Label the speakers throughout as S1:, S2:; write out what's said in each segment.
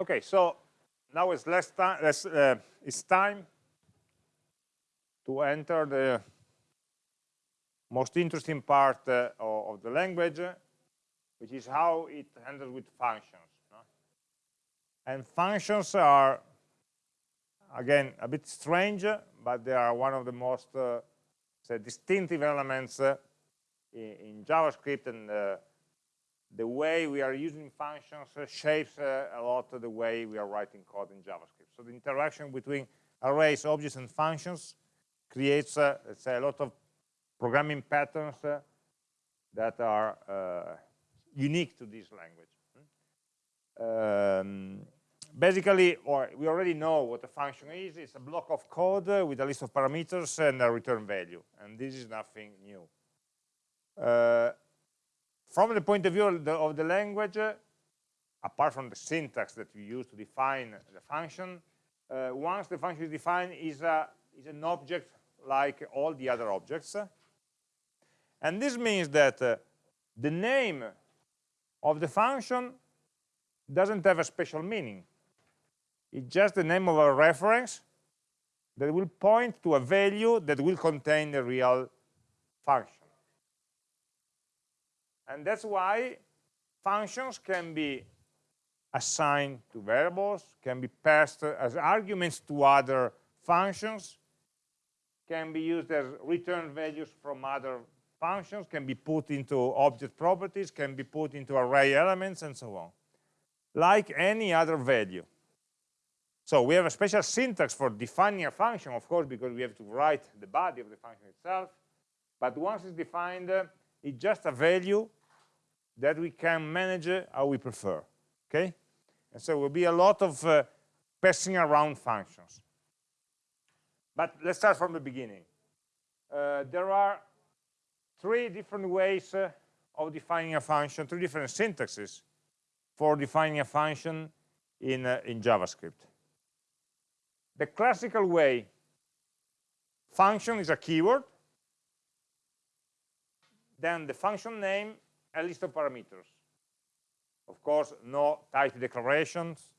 S1: Okay, so now it's less time. Less, uh, it's time to enter the most interesting part uh, of the language, which is how it handles with functions. No? And functions are, again, a bit strange, but they are one of the most uh, distinctive elements uh, in, in, JavaScript, and uh, the way we are using functions uh, shapes uh, a lot of the way we are writing code in JavaScript. So the interaction between arrays, objects, and functions creates, let's say, a lot of programming patterns uh, that are uh, unique to this language. Um, basically, or we already know what a function is. It's a block of code uh, with a list of parameters and a return value. And this is nothing new. Uh, from the point of view of the, of the language, uh, apart from the syntax that we use to define the function, uh, once the function is defined, is, a, is an object like all the other objects. And this means that uh, the name of the function doesn't have a special meaning. It's just the name of a reference that will point to a value that will contain the real function. And that's why functions can be assigned to variables, can be passed as arguments to other functions, can be used as return values from other functions, can be put into object properties, can be put into array elements, and so on, like any other value. So we have a special syntax for defining a function, of course, because we have to write the body of the function itself. But once it's defined, it's just a value that we can manage uh, how we prefer. Okay? And so there will be a lot of uh, passing around functions. But let's start from the beginning. Uh, there are three different ways uh, of defining a function, three different syntaxes for defining a function in, uh, in JavaScript. The classical way, function is a keyword, then the function name, a list of parameters. Of course, no type declarations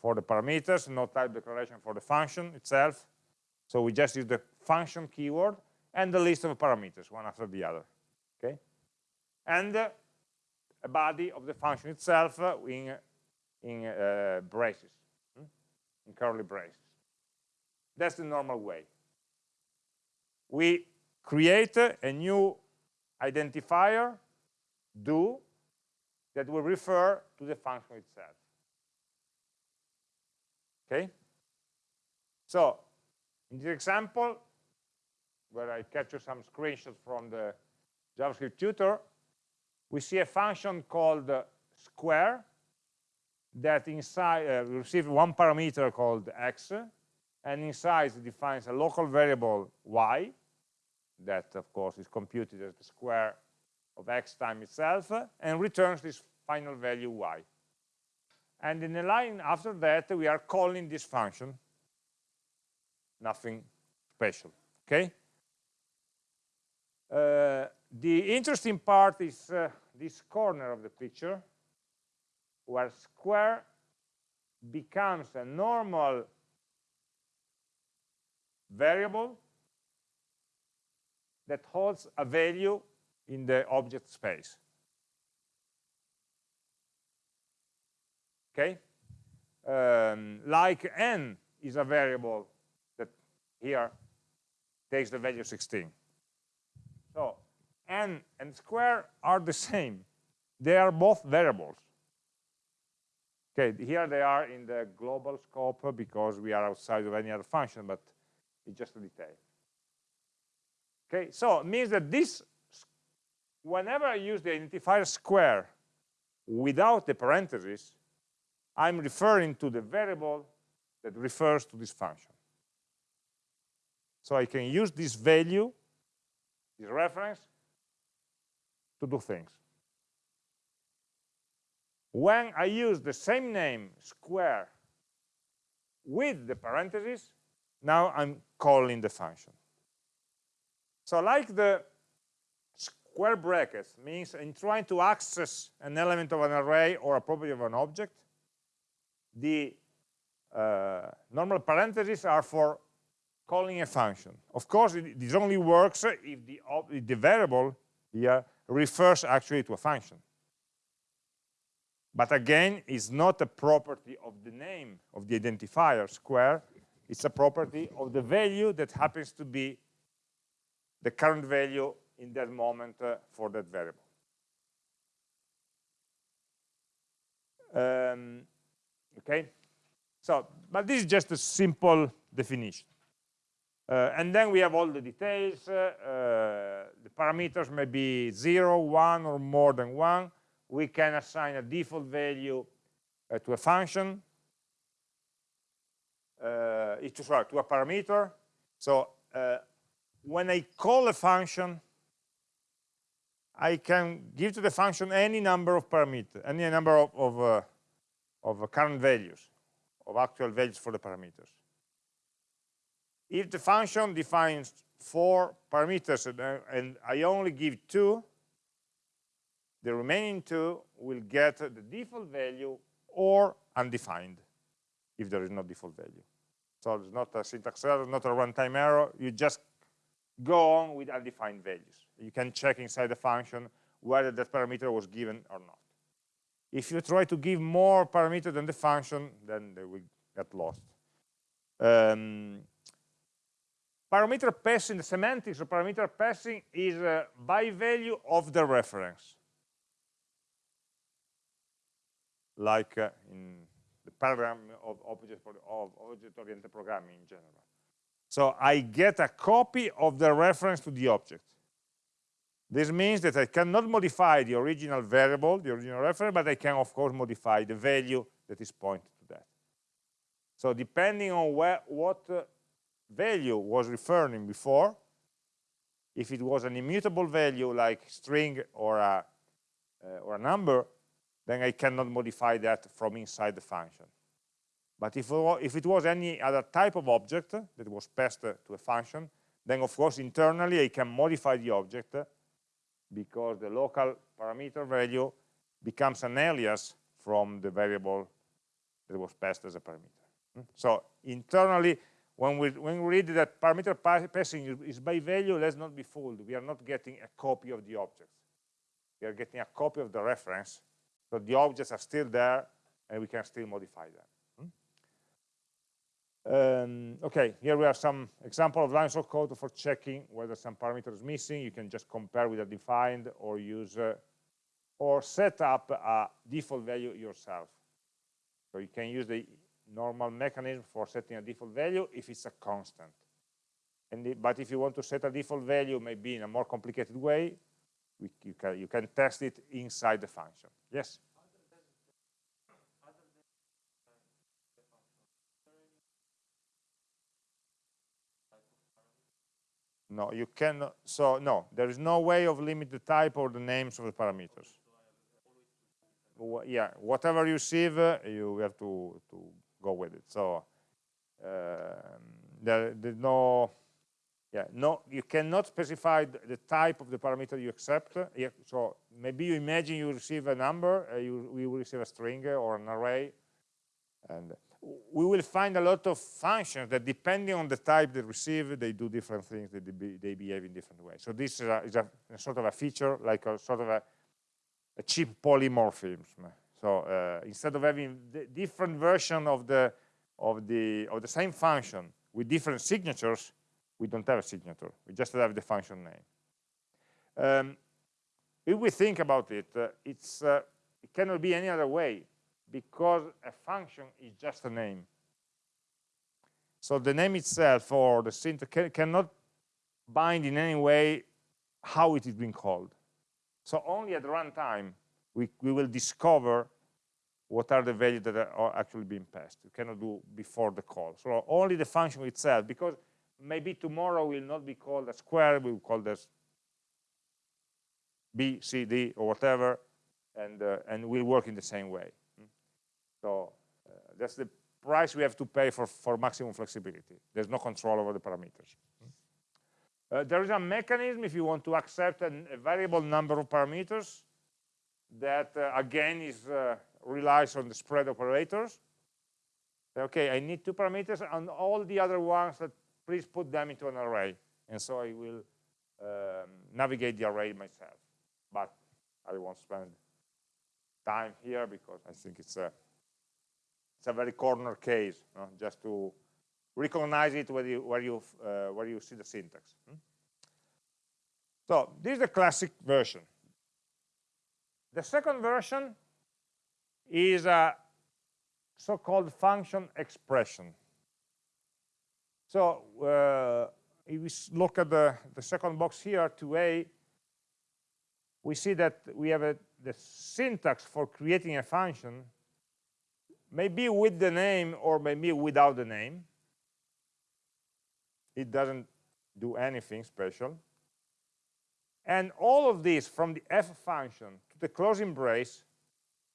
S1: for the parameters, no type declaration for the function itself. So we just use the function keyword and the list of parameters, one after the other. Okay? And uh, a body of the function itself uh, in, in uh, braces, hmm? in curly braces. That's the normal way. We create a new identifier, do, that will refer to the function itself. Okay? So, in this example, where I capture some screenshots from the JavaScript tutor, we see a function called uh, square that inside uh, receives one parameter called x, and inside it defines a local variable y, that of course is computed as the square of x times itself, and returns this final value y. And in the line after that, we are calling this function. Nothing special, okay? Uh, the interesting part is uh, this corner of the picture, where square becomes a normal variable that holds a value in the object space. Okay? Um, like n is a variable that here takes the value 16. So n and square are the same. They are both variables. Okay, here they are in the global scope because we are outside of any other function, but it's just a detail. Okay, so it means that this, whenever I use the identifier square without the parentheses, I'm referring to the variable that refers to this function. So I can use this value this reference to do things. When I use the same name, square, with the parentheses, now I'm calling the function. So like the square brackets means in trying to access an element of an array or a property of an object, the uh, normal parentheses are for calling a function. Of course, it, this only works if the, if the variable here refers actually to a function. But again, it's not a property of the name of the identifier square, it's a property of the value that happens to be the current value in that moment uh, for that variable. Um, okay, so, but this is just a simple definition. Uh, and then we have all the details. Uh, uh, the parameters may be 0, 1, or more than 1. We can assign a default value uh, to a function, uh, to, sorry, to a parameter. So when I call a function, I can give to the function any number of parameters, any number of, of, of current values, of actual values for the parameters. If the function defines four parameters and, uh, and I only give two, the remaining two will get the default value or undefined if there is no default value. So it's not a syntax error, not a runtime error. You just go on with undefined values. You can check inside the function whether that parameter was given or not. If you try to give more parameter than the function, then they will get lost. Um, parameter passing, the semantics of parameter passing is uh, by value of the reference. Like uh, in the paradigm of object-oriented programming in general. So I get a copy of the reference to the object. This means that I cannot modify the original variable, the original reference, but I can, of course, modify the value that is pointed to that. So depending on where, what uh, value was referring before, if it was an immutable value like string or a, uh, or a number, then I cannot modify that from inside the function. But if, if it was any other type of object that was passed to a function, then of course internally I can modify the object because the local parameter value becomes an alias from the variable that was passed as a parameter. Hmm? So internally when we, when we read that parameter passing is by value, let's not be fooled. We are not getting a copy of the object. We are getting a copy of the reference. So the objects are still there, and we can still modify them. Um, okay, here we have some example of lines of code for checking whether some parameter is missing. You can just compare with a defined or use uh, or set up a default value yourself. So you can use the normal mechanism for setting a default value if it's a constant. The, but if you want to set a default value maybe in a more complicated way, we, you, can, you can test it inside the function. Yes? No, you cannot. So no, there is no way of limit the type or the names of the parameters. Yeah, whatever you receive, uh, you have to to go with it. So um, there, there's no, yeah, no, you cannot specify the type of the parameter you accept. Yeah, so maybe you imagine you receive a number, uh, you, you receive a string or an array, and we will find a lot of functions that depending on the type they receive, they do different things, they, be, they behave in different ways. So this is, a, is a, a, sort of a feature, like a sort of a, a cheap polymorphism. So uh, instead of having different version of the of the of the same function with different signatures, we don't have a signature. We just have the function name. Um, if we think about it, uh, it's uh, it cannot be any other way because a function is just a name. So the name itself or the syntax can, cannot bind in any way how it is being called. So only at runtime we, we will discover what are the values that are actually being passed. You cannot do before the call. So only the function itself, because maybe tomorrow will not be called a square, we will call this B, C, D, or whatever, and, uh, and will work in the same way. So uh, that's the price we have to pay for, for maximum flexibility. There's no control over the parameters. Uh, there is a mechanism if you want to accept an, a variable number of parameters that uh, again is uh, relies on the spread operators Okay, I need two parameters and all the other ones that please put them into an array. And so I will um, navigate the array myself. But I won't spend time here because I think it's a it's a very corner case, just to recognize it where you where you uh, where you see the syntax. Hmm? So this is the classic version. The second version is a so-called function expression. So uh, if we look at the, the second box here, 2a, we see that we have a, the syntax for creating a function maybe with the name or maybe without the name. It doesn't do anything special. And all of this from the f function to the closing brace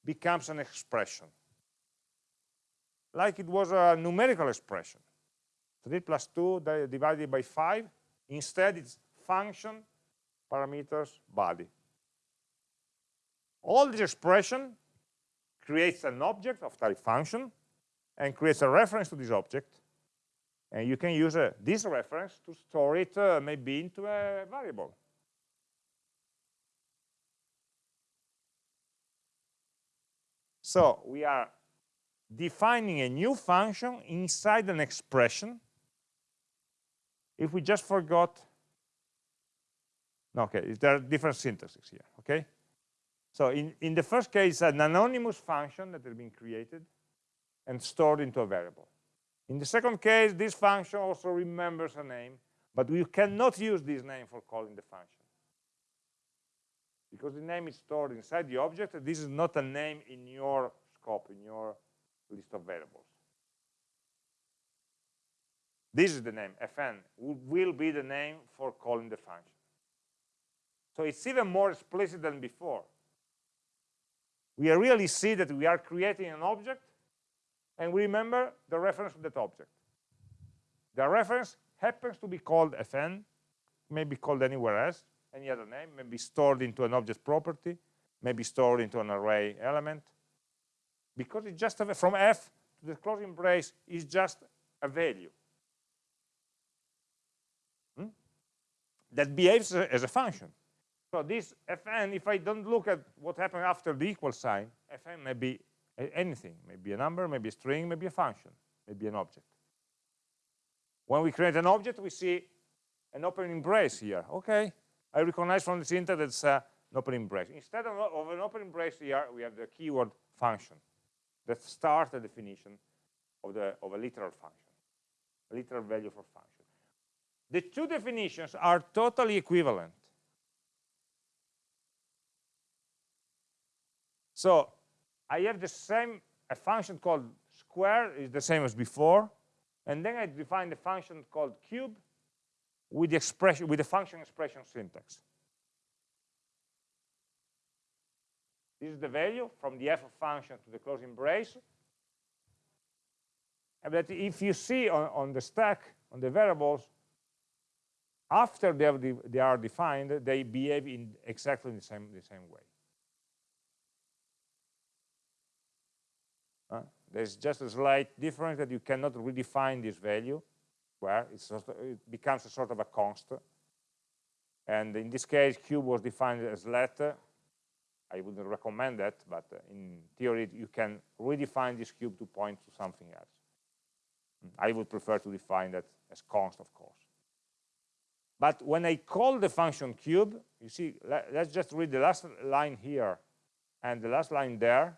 S1: becomes an expression. Like it was a numerical expression. 3 plus 2 divided by 5. Instead, it's function, parameters, body. All this expression creates an object of type function and creates a reference to this object. And you can use uh, this reference to store it uh, maybe into a variable. So we are defining a new function inside an expression. If we just forgot, no, okay, there are different syntaxes here, okay? So in, in the first case, an anonymous function that has been created and stored into a variable. In the second case, this function also remembers a name, but we cannot use this name for calling the function. Because the name is stored inside the object, this is not a name in your scope, in your list of variables. This is the name, fn, will be the name for calling the function. So it's even more explicit than before we really see that we are creating an object and we remember the reference to that object. The reference happens to be called fn, may be called anywhere else, any other name, may be stored into an object property, maybe stored into an array element. Because it's just a, from f to the closing brace is just a value. Hmm? That behaves as a function. So this fn, if I don't look at what happened after the equal sign, fn may be anything, maybe a number, maybe a string, maybe a function, maybe an object. When we create an object, we see an opening brace here. Okay, I recognize from the syntax that it's uh, an opening brace. Instead of, of an opening brace here, we have the keyword function that starts the definition of, the, of a literal function, a literal value for function. The two definitions are totally equivalent. So I have the same, a function called square is the same as before, and then I define the function called cube with the expression with the function expression syntax. This is the value from the f function to the closing brace. And that if you see on, on the stack, on the variables, after they, have they are defined, they behave in exactly the same, the same way. Uh, there's just a slight difference that you cannot redefine this value, where sort of, it becomes a sort of a constant. And in this case, cube was defined as letter. I wouldn't recommend that, but in theory, you can redefine this cube to point to something else. I would prefer to define that as const, of course. But when I call the function cube, you see, let's just read the last line here and the last line there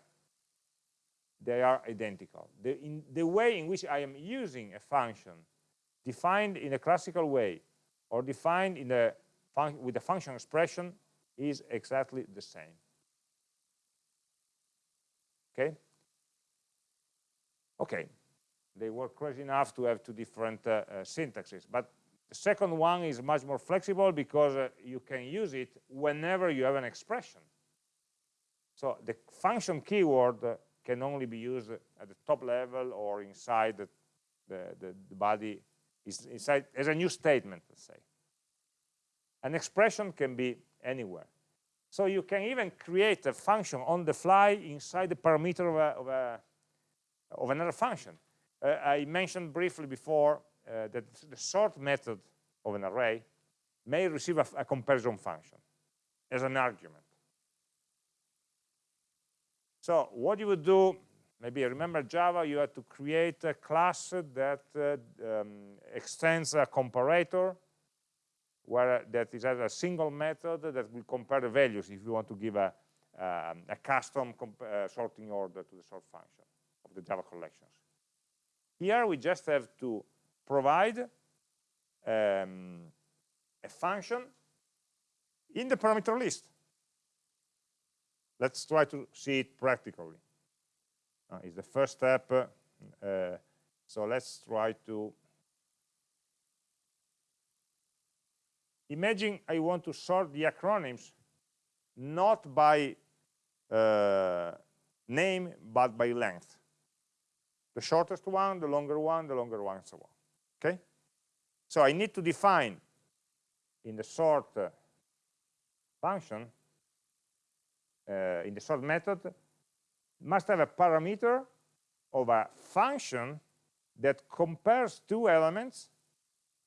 S1: they are identical. The, in, the way in which I am using a function defined in a classical way or defined in with a function expression is exactly the same. Okay? Okay, they were crazy enough to have two different uh, uh, syntaxes, but the second one is much more flexible because uh, you can use it whenever you have an expression. So the function keyword can only be used at the top level or inside the, the, the, the body, inside as a new statement, let's say. An expression can be anywhere. So you can even create a function on the fly inside the parameter of, a, of, a, of another function. uh, I mentioned briefly before uh, that the sort method of an array may receive a, a comparison function as an argument. So what you would do, maybe remember Java, you had to create a class that uh, um, extends a comparator where that is a single method that will compare the values if you want to give a, um, a custom uh, sorting order to the sort function of the Java collections. Here we just have to provide um, a function in the parameter list. Let's try to see it practically. Uh, it's the first step. Uh, so let's try to imagine I want to sort the acronyms not by uh, name but by length the shortest one the longer one the longer one and so on okay so I need to define in the sort uh, function uh, in the sort method must have a parameter of a function that compares two elements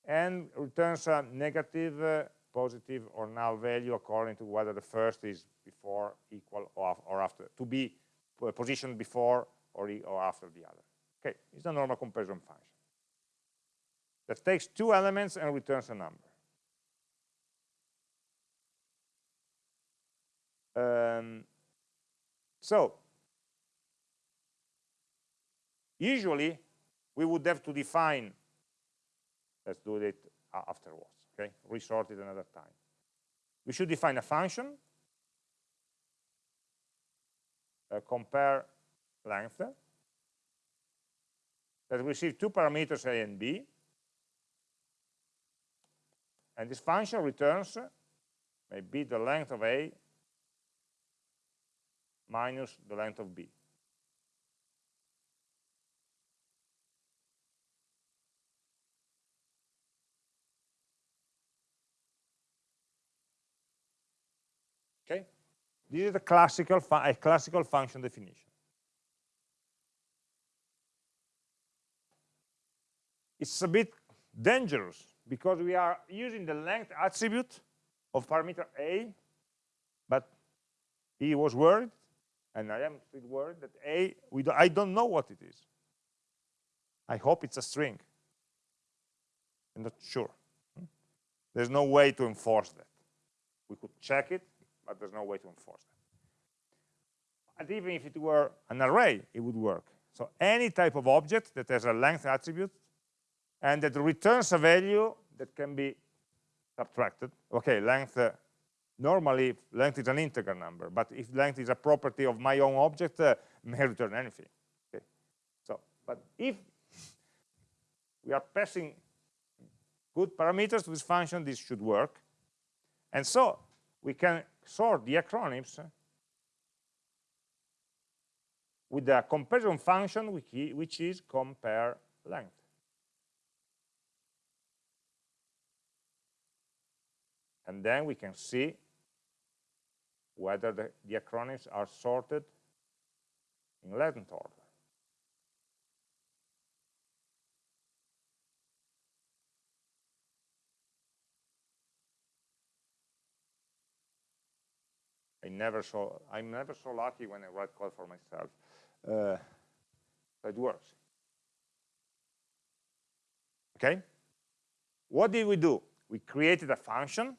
S1: and returns a negative, uh, positive, or null value according to whether the first is before, equal, or, after, to be positioned before or, or after the other. Okay, it's a normal comparison function that takes two elements and returns a number. Um, so, usually we would have to define Let's do it afterwards, okay? Resort it another time. We should define a function, uh, compare length, that receives two parameters a and b, and this function returns maybe the length of a minus the length of b. Okay, this is a classical a classical function definition. It's a bit dangerous because we are using the length attribute of parameter a, but he was worried, and I am still worried that a, do, I don't know what it is. I hope it's a string. I'm not sure. There's no way to enforce that. We could check it, but there's no way to enforce that. And even if it were an array, it would work. So any type of object that has a length attribute and that returns a value that can be subtracted. Okay, length, uh, normally length is an integer number, but if length is a property of my own object, uh, may return anything. Okay, so, but if we are passing good parameters to this function, this should work. And so we can sort the acronyms with a comparison function which is compare length. And then we can see whether the, the acronyms are sorted in length order. I never saw, I'm never so lucky when I write code for myself. Uh, it works. Okay? What did we do? We created a function.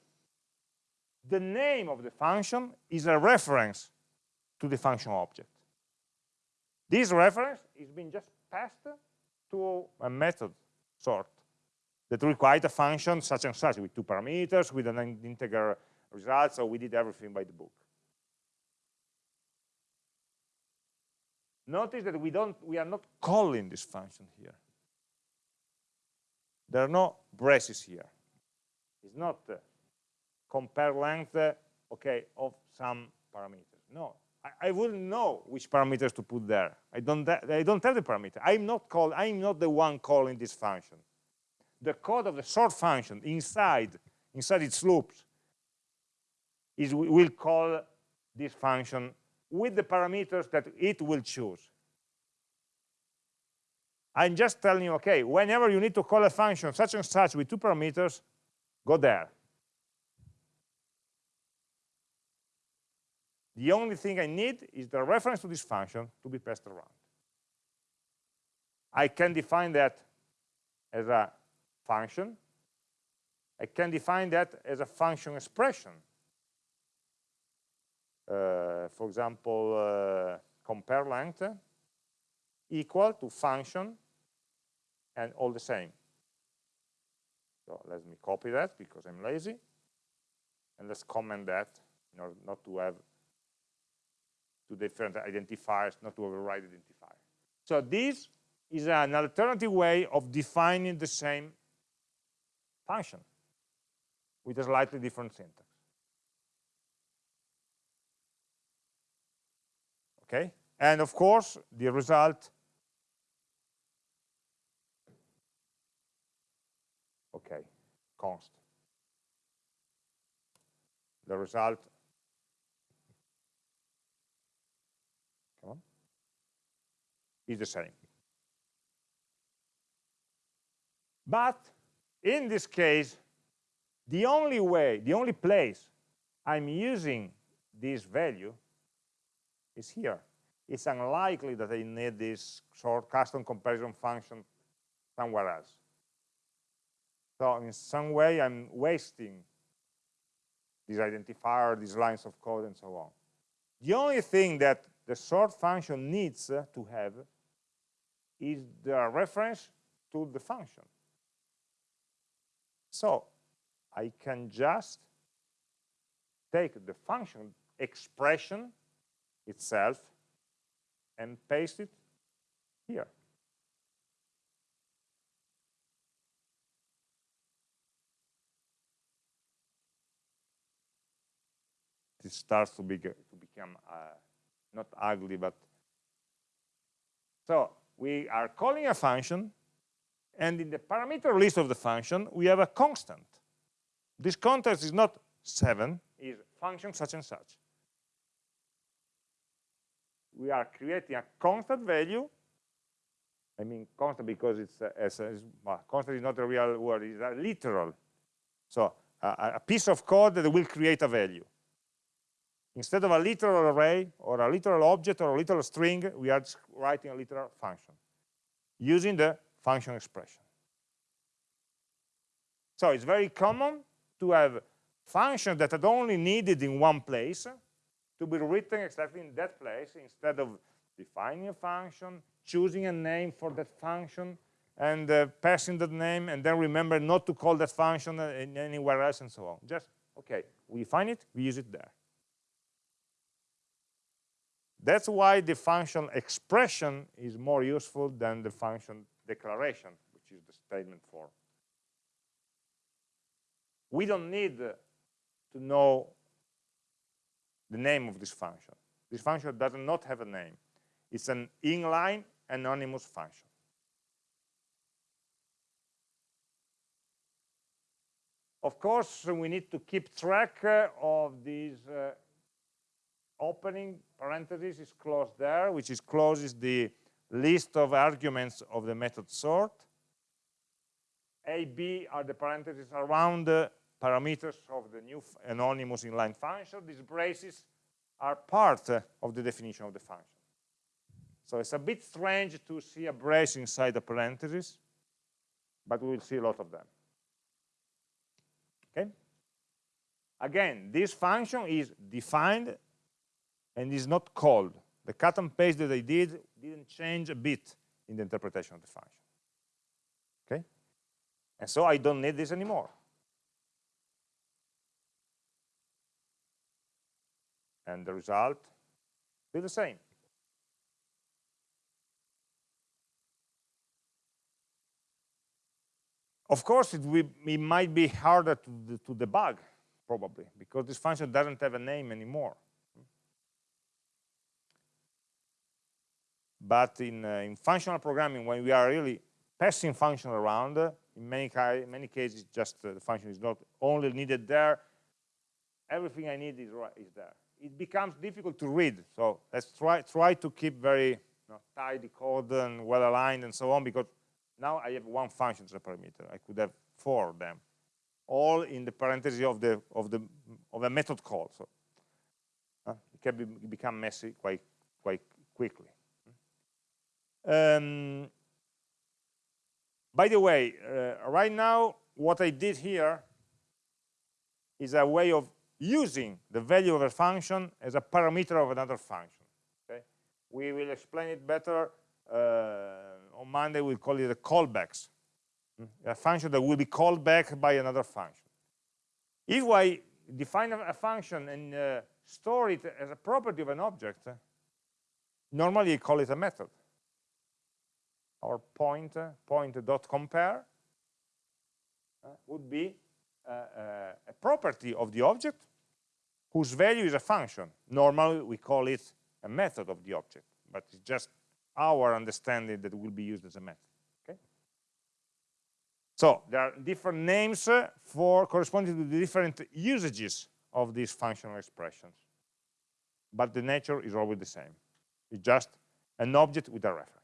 S1: The name of the function is a reference to the function object. This reference is being just passed to a method sort that requires a function such and such with two parameters, with an integer result, so we did everything by the book. Notice that we don't, we are not calling this function here. There are no braces here. It's not uh, compare length, uh, okay, of some parameters. No, I, I, wouldn't know which parameters to put there. I don't, I don't have the parameter. I'm not called, I'm not the one calling this function. The code of the sort function inside, inside its loops, is will call this function with the parameters that it will choose. I'm just telling you, okay, whenever you need to call a function such and such with two parameters, go there. The only thing I need is the reference to this function to be passed around. I can define that as a function. I can define that as a function expression. Uh, for example, uh, compare length equal to function and all the same. So let me copy that because I'm lazy. And let's comment that in order not to have two different identifiers, not to override identifier. So this is an alternative way of defining the same function with a slightly different syntax. Okay? And of course, the result okay, const. The result, come on, is the same. But in this case, the only way, the only place I'm using this value is here. It's unlikely that I need this short custom comparison function somewhere else. So in some way, I'm wasting this identifier, these lines of code, and so on. The only thing that the sort function needs to have is the reference to the function. So I can just take the function expression itself and paste it here. This starts to, be, to become uh, not ugly, but so we are calling a function, and in the parameter list of the function, we have a constant. This constant is not 7, is function such and such. We are creating a constant value. I mean constant because it's, uh, as, as well, constant is not a real word, it's a literal. So uh, a piece of code that will create a value. Instead of a literal array or a literal object or a literal string, we are writing a literal function using the function expression. So it's very common to have functions that are only needed in one place to be written exactly in that place instead of defining a function, choosing a name for that function, and uh, passing that name, and then remember not to call that function uh, anywhere else, and so on. Just, okay, we define it, we use it there. That's why the function expression is more useful than the function declaration, which is the statement form. We don't need to know the name of this function. This function does not have a name. It's an inline anonymous function. Of course, we need to keep track of these uh, opening parenthesis is closed there, which is closes the list of arguments of the method sort. A, B are the parentheses around the parameters of the new anonymous inline function. These braces are part of the definition of the function. So it's a bit strange to see a brace inside the parentheses, but we will see a lot of them. Okay? Again, this function is defined and is not called. The cut and paste that I did didn't change a bit in the interpretation of the function. Okay? And so I don't need this anymore. and the result be the same. Of course, it, will, it might be harder to, to debug, probably, because this function doesn't have a name anymore. But in, uh, in functional programming, when we are really passing function around, in many, many cases, just uh, the function is not only needed there, everything I need is, right, is there it becomes difficult to read. So let's try, try to keep very you know, tidy code and well aligned and so on because now I have one function as a parameter. I could have four of them, all in the parenthesis of the of the of a method call. So uh, it can be, become messy quite quite quickly. Um, by the way, uh, right now, what I did here is a way of using the value of a function as a parameter of another function. Okay? We will explain it better uh, on Monday. We'll call it a callbacks, hmm? a function that will be called back by another function. If I define a function and uh, store it as a property of an object, normally I call it a method or point, point.compare uh, would be uh, uh, a property of the object whose value is a function. Normally, we call it a method of the object, but it's just our understanding that will be used as a method. Okay? So there are different names for corresponding to the different usages of these functional expressions, but the nature is always the same. It's just an object with a reference.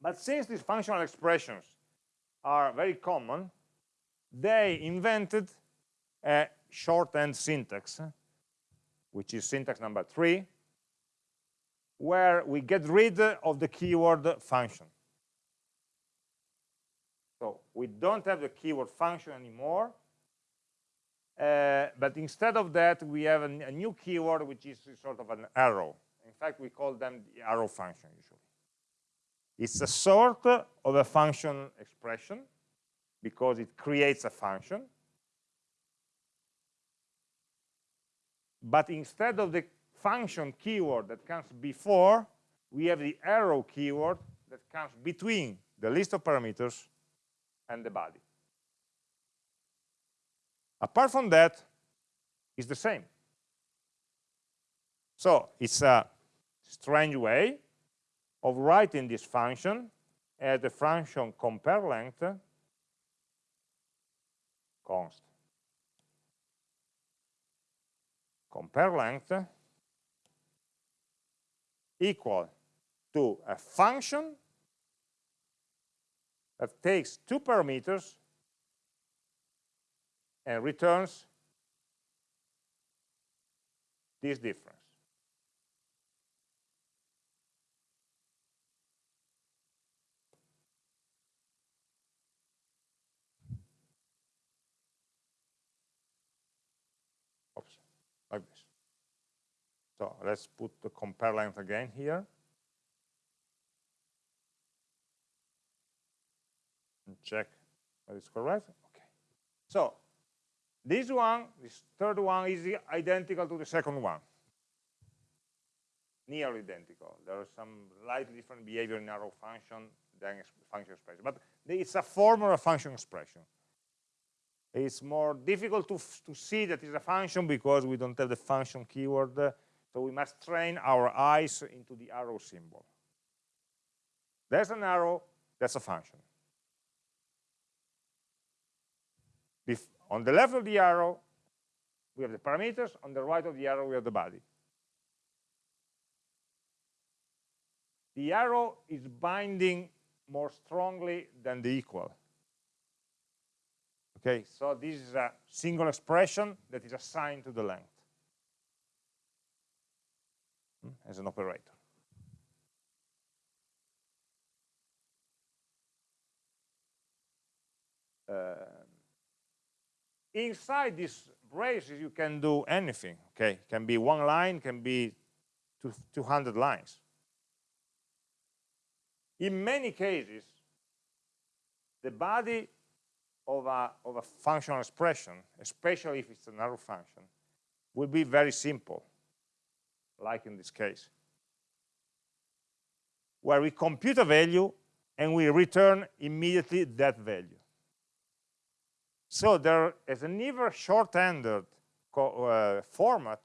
S1: But since these functional expressions are very common, they invented a shorthand syntax, which is syntax number three, where we get rid of the keyword function. So we don't have the keyword function anymore, uh, but instead of that, we have a, a, new keyword, which is sort of an arrow. In fact, we call them the arrow function usually. It's a sort of a function expression because it creates a function. But instead of the function keyword that comes before, we have the arrow keyword that comes between the list of parameters and the body. Apart from that, it's the same. So it's a strange way of writing this function as the function compare length const compare length equal to a function that takes two parameters and returns this difference. like this. So let's put the compare length again here. And check that it's correct. Okay. So this one, this third one is identical to the second one. Nearly identical. There is some slightly different behavior in arrow function than function expression. But it's a form of a function expression. It's more difficult to, to see that it's a function because we don't have the function keyword. So we must train our eyes into the arrow symbol. There's an arrow, that's a function. If on the left of the arrow, we have the parameters. On the right of the arrow, we have the body. The arrow is binding more strongly than the equal. Okay, so this is a single expression that is assigned to the length as an operator. Uh, inside these braces, you can do anything. Okay, can be one line, can be 200 lines. In many cases, the body of a, of a functional expression, especially if it's an arrow function, will be very simple, like in this case, where we compute a value and we return immediately that value. So there is an even short-handed uh, format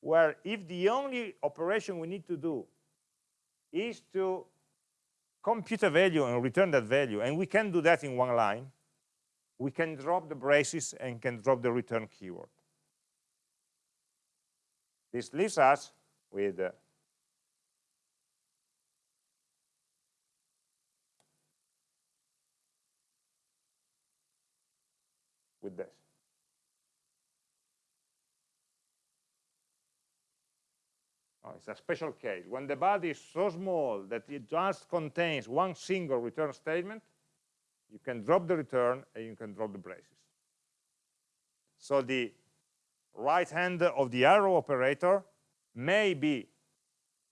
S1: where if the only operation we need to do is to compute a value and return that value, and we can do that in one line, we can drop the braces and can drop the return keyword. This leaves us with uh, with this. Oh, it's a special case. When the body is so small that it just contains one single return statement, you can drop the return and you can drop the braces. So the right hand of the arrow operator may be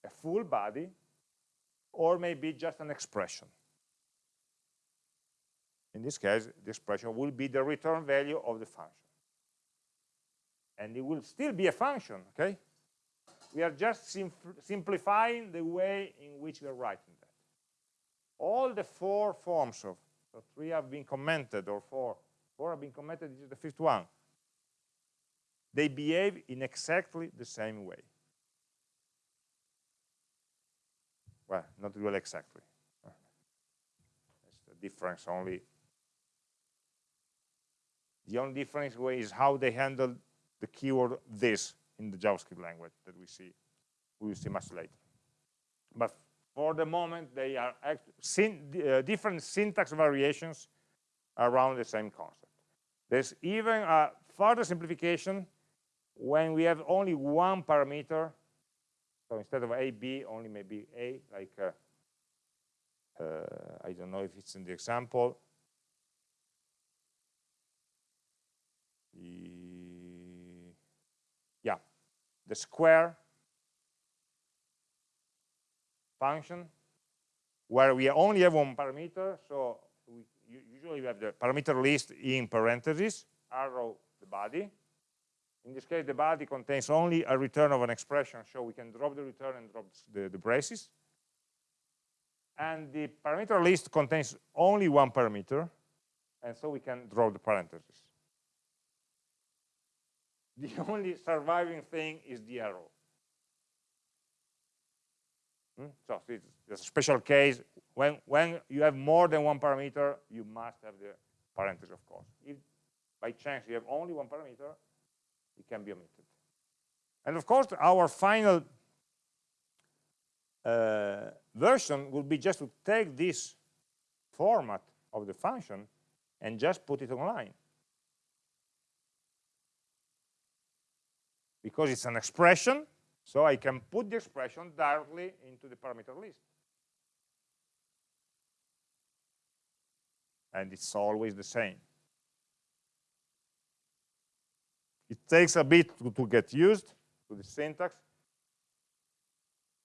S1: a full body or may be just an expression. In this case, the expression will be the return value of the function. And it will still be a function, okay? We are just simplifying the way in which we are writing that. All the four forms of, so three have been commented, or four, four have been commented, this is the fifth one. They behave in exactly the same way. Well, not really exactly. It's the difference only. The only difference is how they handle the keyword this in the JavaScript language that we see we will see much later. But for the moment, they are uh, different syntax variations around the same concept. There's even a further simplification when we have only one parameter. So instead of a, b, only maybe a, like, uh, uh, I don't know if it's in the example. The the square function where we only have one parameter so we, usually we have the parameter list in parentheses arrow the body in this case the body contains only a return of an expression so we can drop the return and drop the, the braces and the parameter list contains only one parameter and so we can drop the parentheses the only surviving thing is the arrow. Hmm? So it's a special case. When, when you have more than one parameter, you must have the parentheses, of course. If by chance you have only one parameter, it can be omitted. And of course, our final uh, version will be just to take this format of the function and just put it online. because it's an expression, so I can put the expression directly into the parameter list. And it's always the same. It takes a bit to, to get used to the syntax,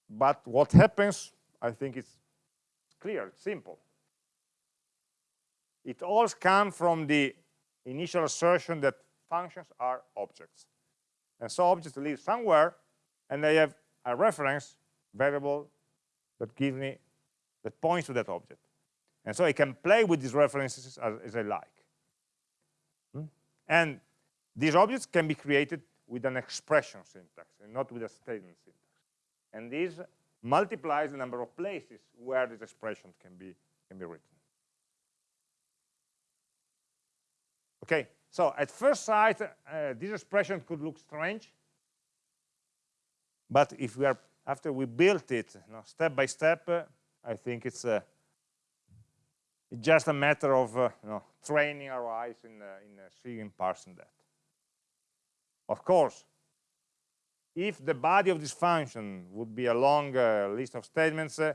S1: but what happens, I think it's clear, it's simple. It all comes from the initial assertion that functions are objects. And so objects live somewhere, and they have a reference variable that gives me, that points to that object. And so I can play with these references as, as I like. Hmm? And these objects can be created with an expression syntax and not with a statement syntax. And this multiplies the number of places where this expression can be, can be written. Okay, so at first sight, uh, this expression could look strange. But if we are, after we built it you know, step by step, uh, I think it's, uh, just a matter of uh, you know, training our eyes in, uh, in uh, seeing and parsing that. Of course, if the body of this function would be a long uh, list of statements, uh,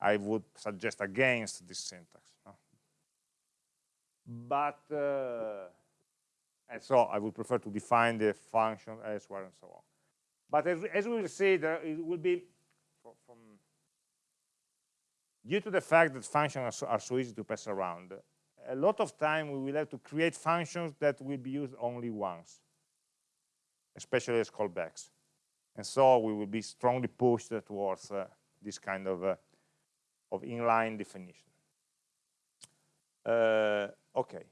S1: I would suggest against this syntax. No? But uh, and so I would prefer to define the function elsewhere and so on. But as, as we will see, there it will be from, due to the fact that functions are so, are so easy to pass around, a lot of time we will have to create functions that will be used only once, especially as callbacks. And so we will be strongly pushed towards uh, this kind of, uh, of inline definition. Uh, okay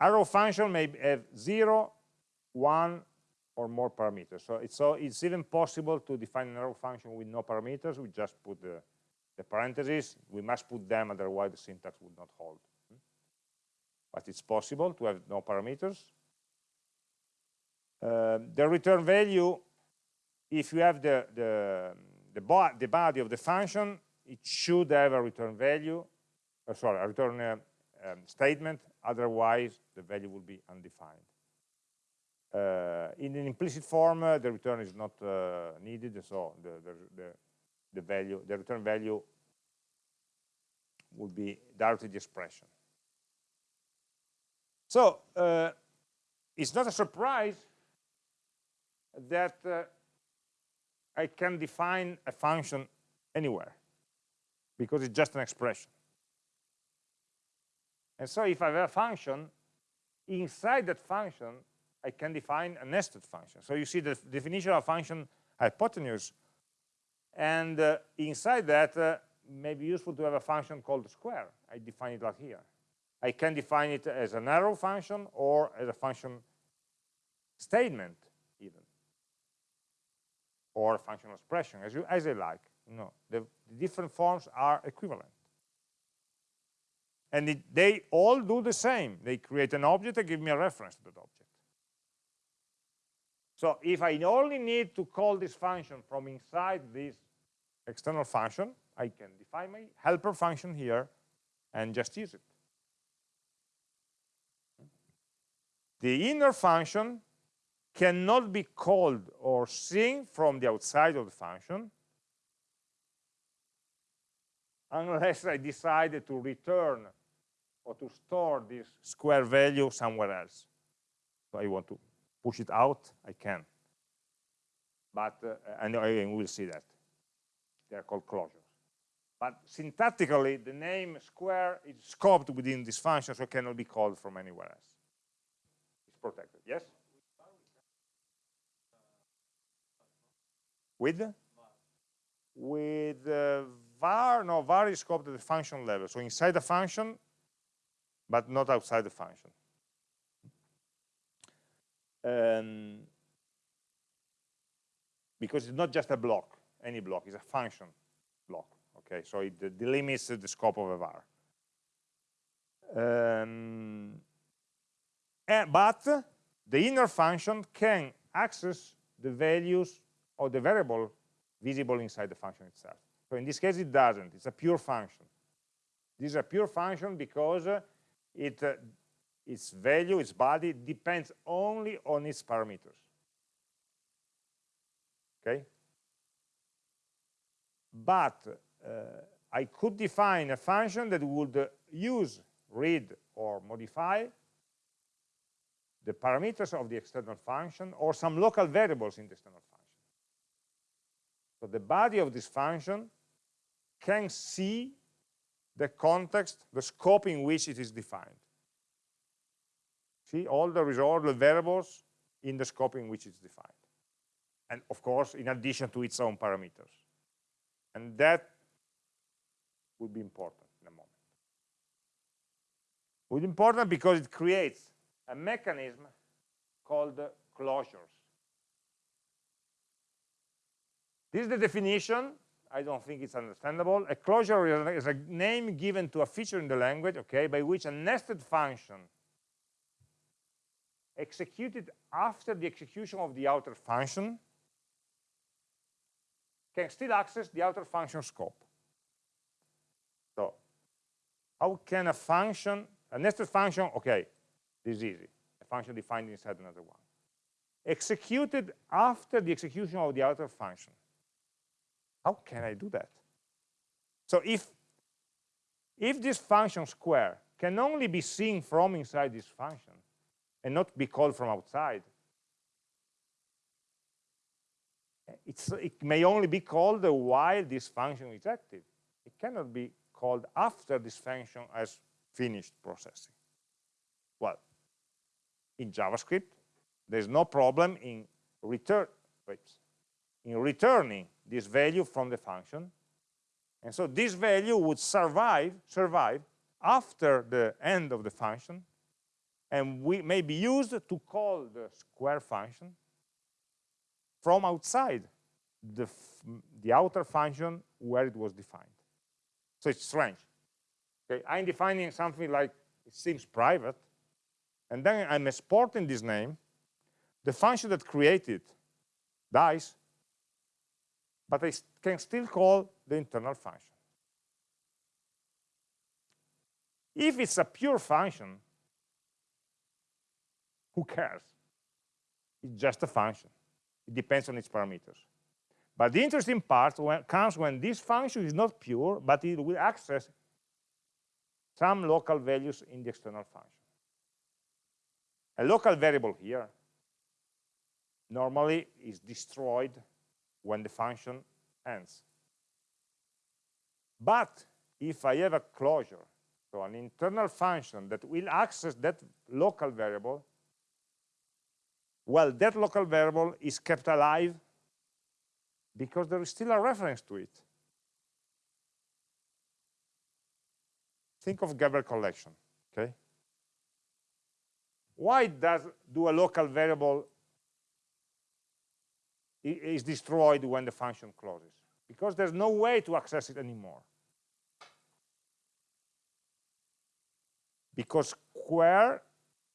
S1: arrow function may have zero, one, or more parameters. So it's, so it's even possible to define an arrow function with no parameters. We just put the, the parentheses. We must put them, otherwise the syntax would not hold. But it's possible to have no parameters. Uh, the return value, if you have the, the, the, bo the body of the function, it should have a return value, uh, sorry, a return uh, um, statement, otherwise the value will be undefined. Uh, in an implicit form, uh, the return is not uh, needed, so the, the, the, the, value, the return value will be directly the expression. So uh, it's not a surprise that uh, I can define a function anywhere because it's just an expression. And so if I have a function, inside that function, I can define a nested function. So you see the definition of function hypotenuse, and uh, inside that, uh, may be useful to have a function called square. I define it like here. I can define it as an arrow function or as a function statement or functional expression, as you as I like. No, the, the different forms are equivalent. And it, they all do the same. They create an object and give me a reference to that object. So if I only need to call this function from inside this external function, I can define my helper function here and just use it. The inner function cannot be called or seen from the outside of the function unless I decide to return or to store this square value somewhere else. So I want to push it out, I can. But, uh, and, and we'll see that. They're called closures. But syntactically, the name square is scoped within this function, so it cannot be called from anywhere else. It's protected. Yes? With? With uh, var, no, var is scoped at the function level. So inside the function, but not outside the function. Um, because it's not just a block, any block, it's a function block. Okay, so it delimits the scope of a var. Um, and, but the inner function can access the values of the variable visible inside the function itself. So in this case, it doesn't. It's a pure function. This is a pure function because it, uh, its value, its body, depends only on its parameters. Okay? But uh, I could define a function that would uh, use, read, or modify the parameters of the external function or some local variables in the external function. So the body of this function can see the context, the scope in which it is defined. See all the resolved variables in the scope in which it's defined. And of course, in addition to its own parameters. And that will be important in a moment. Will be important because it creates a mechanism called closures. This is the definition I don't think it's understandable. A closure is a name given to a feature in the language, okay, by which a nested function executed after the execution of the outer function can still access the outer function scope. So how can a function, a nested function, okay, this is easy, a function defined inside another one, executed after the execution of the outer function how can I do that? So if, if this function square can only be seen from inside this function and not be called from outside, it may only be called while this function is active. It cannot be called after this function has finished processing. Well, in JavaScript, there's no problem in return, in returning this value from the function. And so this value would survive, survive after the end of the function and we may be used to call the square function from outside the, the outer function where it was defined. So it's strange. Okay, I'm defining something like it seems private, and then I'm exporting this name. The function that created dies, but I can still call the internal function. If it's a pure function, who cares? It's just a function. It depends on its parameters. But the interesting part when, comes when this function is not pure, but it will access some local values in the external function. A local variable here normally is destroyed when the function ends. But if I have a closure, so an internal function that will access that local variable, well, that local variable is kept alive because there is still a reference to it. Think of garbage collection, okay? Why does do a local variable is destroyed when the function closes? Because there's no way to access it anymore. Because square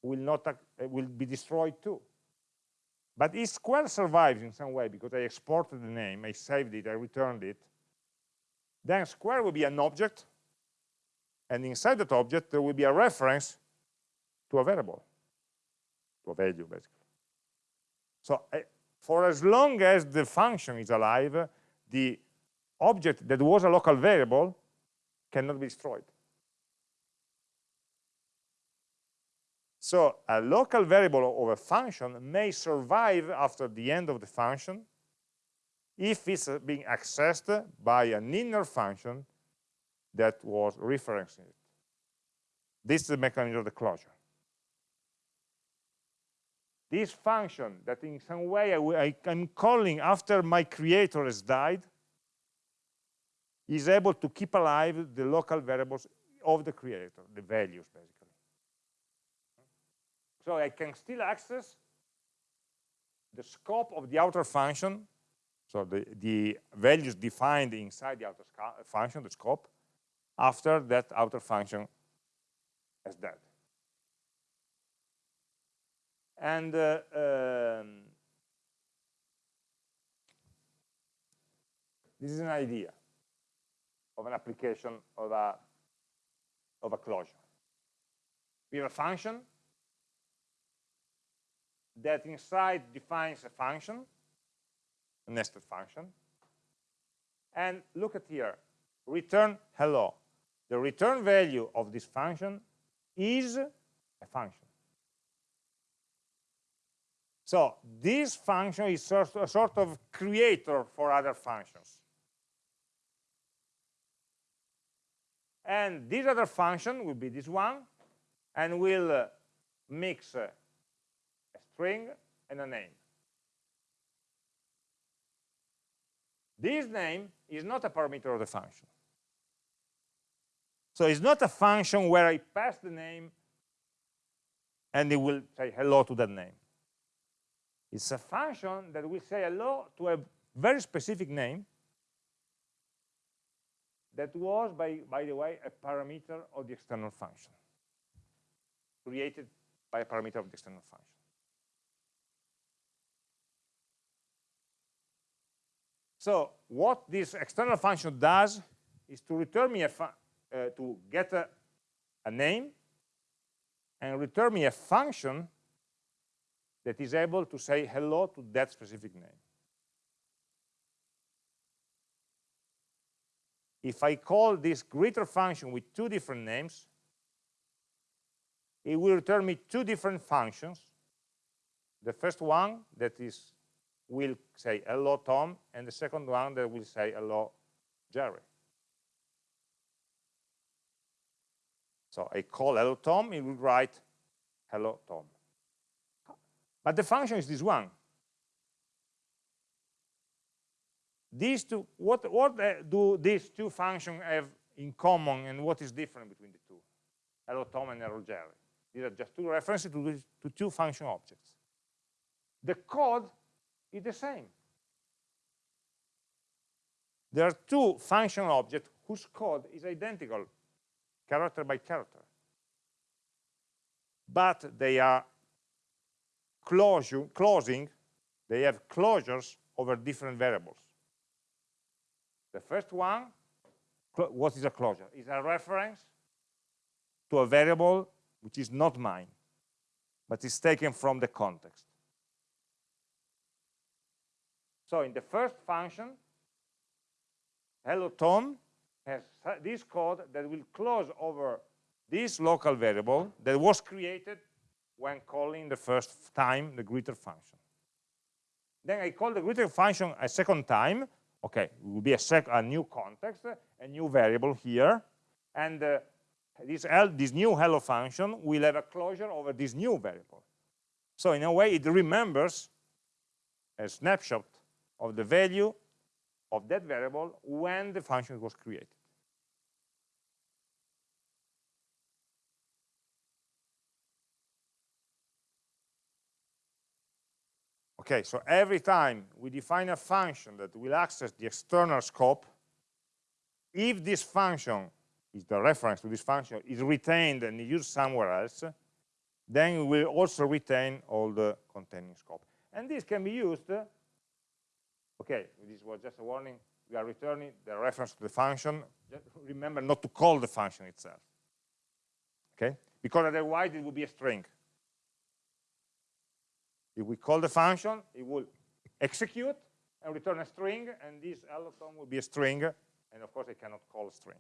S1: will not will be destroyed too. But if square survives in some way because I exported the name, I saved it, I returned it, then square will be an object, and inside that object there will be a reference to a variable, to a value basically. So uh, for as long as the function is alive, the object that was a local variable cannot be destroyed. So a local variable of a function may survive after the end of the function if it's being accessed by an inner function that was referencing it. This is the mechanism of the closure. This function that in some way I, am calling after my creator has died is able to keep alive the local variables of the creator, the values basically. So I can still access the scope of the outer function, so the, the values defined inside the outer function, the scope, after that outer function is dead. And uh, um, this is an idea of an application of a, of a closure. We have a function that inside defines a function, a nested function. And look at here, return hello. The return value of this function is a function. So this function is a sort of creator for other functions. And this other function will be this one, and will uh, mix a string and a name. This name is not a parameter of the function. So it's not a function where I pass the name and it will say hello to that name. It's a function that will say hello to a very specific name that was, by, by the way, a parameter of the external function, created by a parameter of the external function. So what this external function does is to return me a uh, to get a, a name and return me a function that is able to say hello to that specific name. If I call this greeter function with two different names, it will return me two different functions. The first one that is will say hello Tom, and the second one that will say hello Jerry. So I call hello Tom, it will write hello Tom. But the function is this one. These two, what, what uh, do these two functions have in common and what is different between the two? Hello Tom and hello Jerry. These are just two references to, to two function objects. The code is the same. There are two functional objects whose code is identical, character by character. But they are closure, closing, they have closures over different variables. The first one, what is a closure? Is a reference to a variable which is not mine, but is taken from the context. So in the first function, hello Tom has this code that will close over this local variable that was created when calling the first time the greeter function. Then I call the greeter function a second time. Okay, it will be a, a new context, a new variable here, and uh, this, this new hello function will have a closure over this new variable. So in a way, it remembers a snapshot of the value of that variable when the function was created. Okay, so every time we define a function that will access the external scope, if this function is the reference to this function is retained and used somewhere else, then we will also retain all the containing scope. And this can be used, okay, this was just a warning, we are returning the reference to the function. Just remember not to call the function itself, okay? Because otherwise it would be a string. If we call the function, it will execute and return a string, and this hello Tom will be a string, and of course I cannot call a string.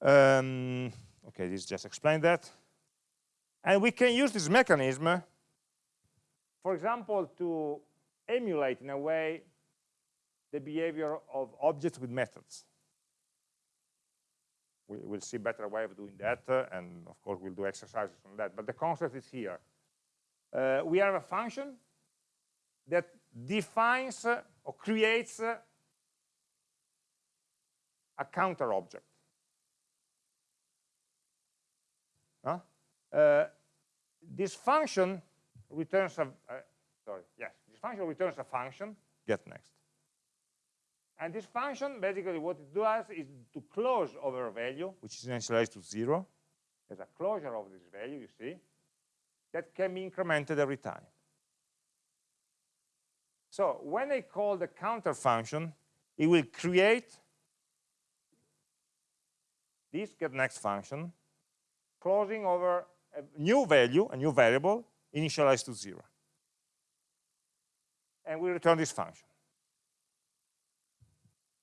S1: Um, okay, this just explained that. And we can use this mechanism, for example, to emulate in a way the behavior of objects with methods. We will see better way of doing that, uh, and of course we'll do exercises on that, but the concept is here. Uh, we have a function that defines uh, or creates uh, a counter object. Uh, this function returns a, uh, sorry, yes, this function returns a function, get next. And this function, basically what it does is to close over a value, which is initialized to zero. There's a closure of this value, you see, that can be incremented every time. So when I call the counter function, it will create this get next function, closing over a new value, a new variable, initialized to zero. And we return this function.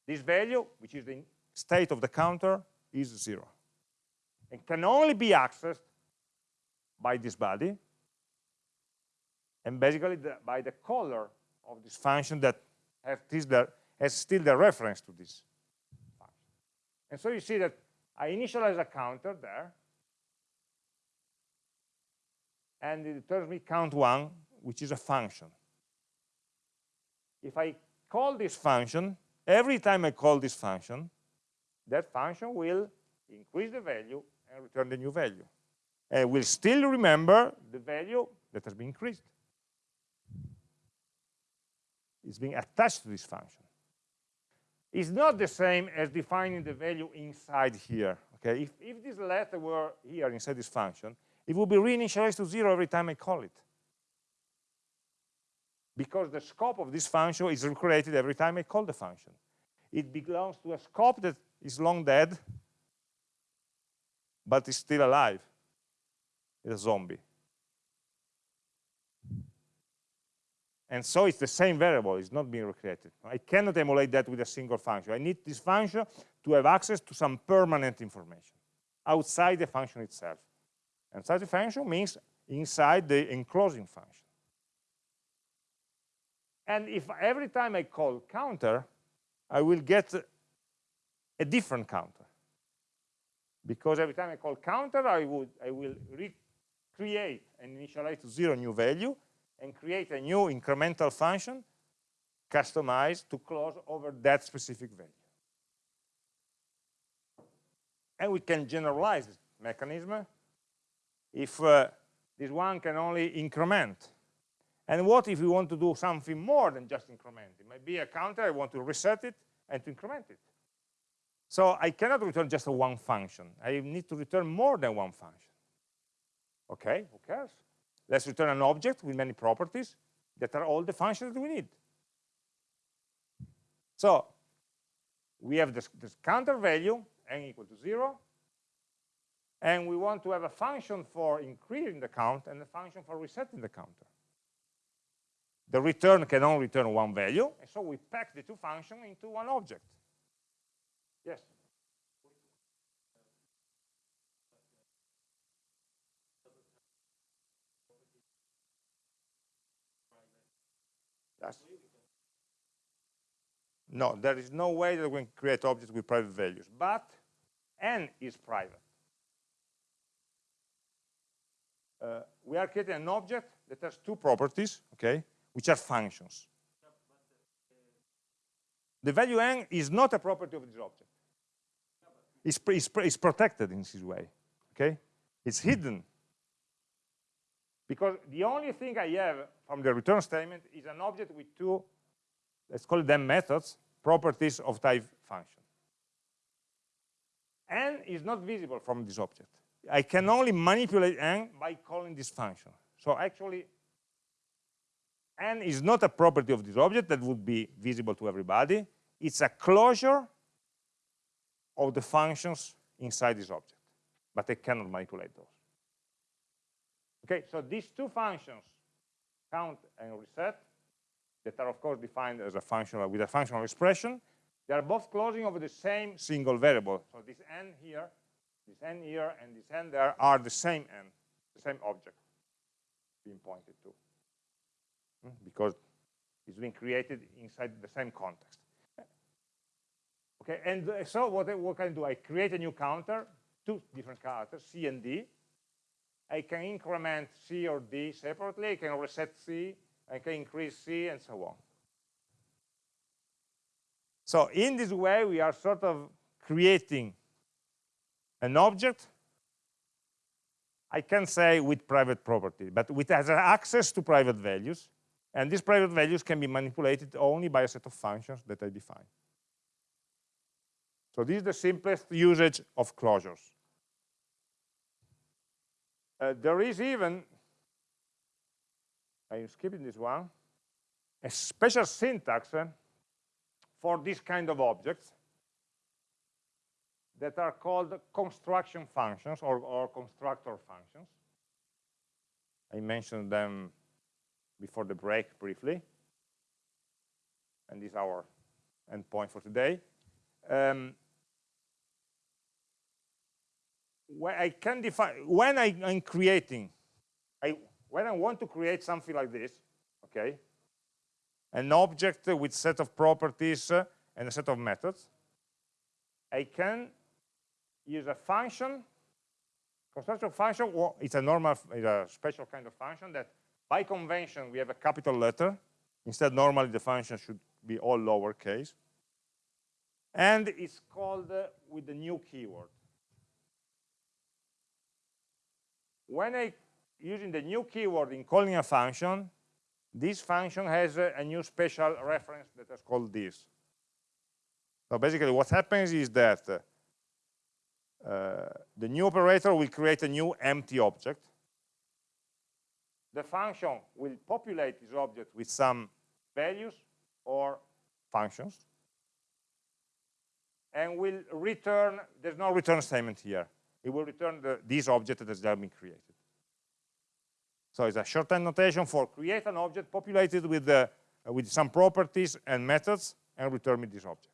S1: This value, which is the state of the counter, is zero. And can only be accessed by this body, and basically the, by the caller of this function that has, the, has still the reference to this function. And so you see that I initialize a counter there, and it returns me count one, which is a function. If I call this function, every time I call this function, that function will increase the value and return the new value. And will still remember the value that has been increased. It's being attached to this function. It's not the same as defining the value inside here. Okay, if, if this letter were here inside this function, it would be reinitialized to zero every time I call it. Because the scope of this function is recreated every time I call the function. It belongs to a scope that is long dead, but is still alive. It's a zombie. And so it's the same variable, it's not being recreated. I cannot emulate that with a single function. I need this function to have access to some permanent information outside the function itself. And such a function means inside the enclosing function. And if every time I call counter, I will get a different counter. Because every time I call counter, I, would, I will recreate and initialize to zero new value and create a new incremental function customized to close over that specific value. And we can generalize this mechanism if uh, this one can only increment? And what if we want to do something more than just increment? It might be a counter, I want to reset it and to increment it. So I cannot return just a one function. I need to return more than one function. Okay, who cares? Let's return an object with many properties that are all the functions that we need. So we have this, this counter value, n equal to 0, and we want to have a function for increasing the count and a function for resetting the counter. The return can only return one value, and so we pack the two functions into one object. Yes? Yes. No, there is no way that we can create objects with private values, but n is private. Uh, we are creating an object that has two properties, okay, which are functions. The value n is not a property of this object. It's, it's, it's protected in this way, okay? It's hidden. Because the only thing I have from the return statement is an object with two, let's call them methods, properties of type function. n is not visible from this object. I can only manipulate n by calling this function. So actually, n is not a property of this object that would be visible to everybody. It's a closure of the functions inside this object, but I cannot manipulate those. Okay, so these two functions, count and reset, that are of course defined as a functional with a functional expression, they are both closing over the same single variable. So this n here, this n here, and this n there are the same n, the same object being pointed to. Hmm, because it's being created inside the same context. Okay, and uh, so what, what can I do? I create a new counter, two different counters, C and D. I can increment C or D separately, I can reset C, I can increase C, and so on. So in this way, we are sort of creating an object I can say with private property, but it has access to private values, and these private values can be manipulated only by a set of functions that I define. So this is the simplest usage of closures. Uh, there is even, I'm skipping this one, a special syntax uh, for this kind of objects that are called construction functions or, or constructor functions. I mentioned them before the break briefly. And this is our endpoint for today. Um, when I can define, when I, am creating, I, when I want to create something like this, okay, an object with set of properties uh, and a set of methods, I can use a function, construction function, it's a normal, it's a special kind of function that by convention we have a capital letter. Instead, normally the function should be all lowercase. And it's called uh, with the new keyword. When I using the new keyword in calling a function, this function has a, a new special reference that is called this. So basically what happens is that uh, the new operator will create a new empty object. The function will populate this object with some values or functions and will return, there's no return statement here. It will return the, this object that has just been created. So it's a shorthand notation for create an object populated with, the, uh, with some properties and methods and return me this object.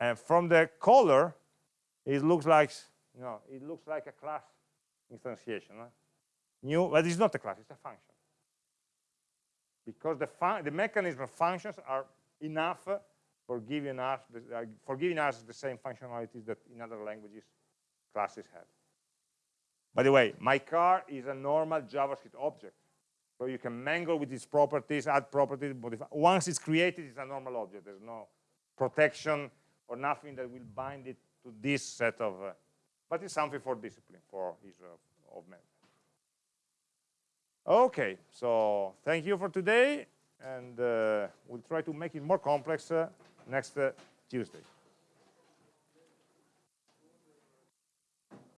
S1: And from the color, it looks like you know it looks like a class instantiation huh? New but it's not a class it's a function. Because the the mechanism of functions are enough for giving us the, uh, for giving us the same functionalities that in other languages classes have. By the way my car is a normal javascript object. So you can mangle with its properties add properties modify once it's created it's a normal object. There's no protection or nothing that will bind it to this set of, uh, but it's something for discipline, for each of, of men. Okay, so thank you for today, and uh, we'll try to make it more complex uh, next uh, Tuesday.